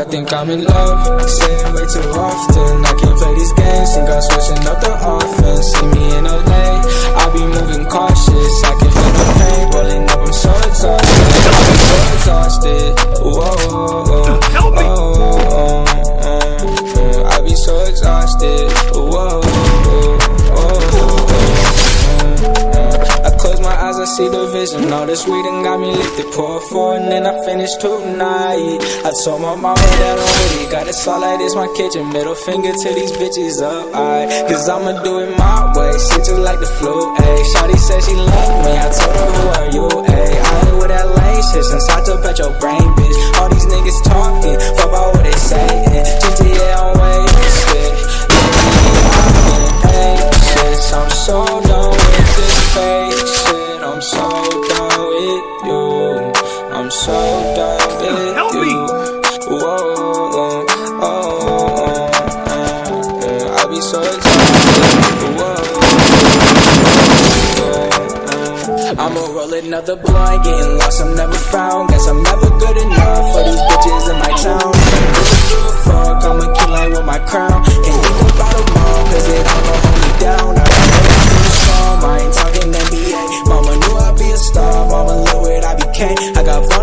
I think I'm in love, saying way too often. I can't play these games, think I'm switching up the offense. See me in LA, I see the vision. All this weed and got me lit, they pour four and then I finish tonight. I told my mama that I'm ready, got it like this my kitchen. Middle finger to these bitches up, I Cause I'ma do it my way, shit just like the flu, ayy. Shawty said she love me, I told her who are you, ayy? I ain't with that lame shit. Since I took out your brain, I'ma roll another blunt, getting lost, I'm never found. Guess I'm never good enough for these bitches in my town. A fuck, I'ma kill like with my crown. Can't think about them all, cause it all gon' hold me down. I got I ain't talking NBA Mama knew I'd be a star, mama look what I became I got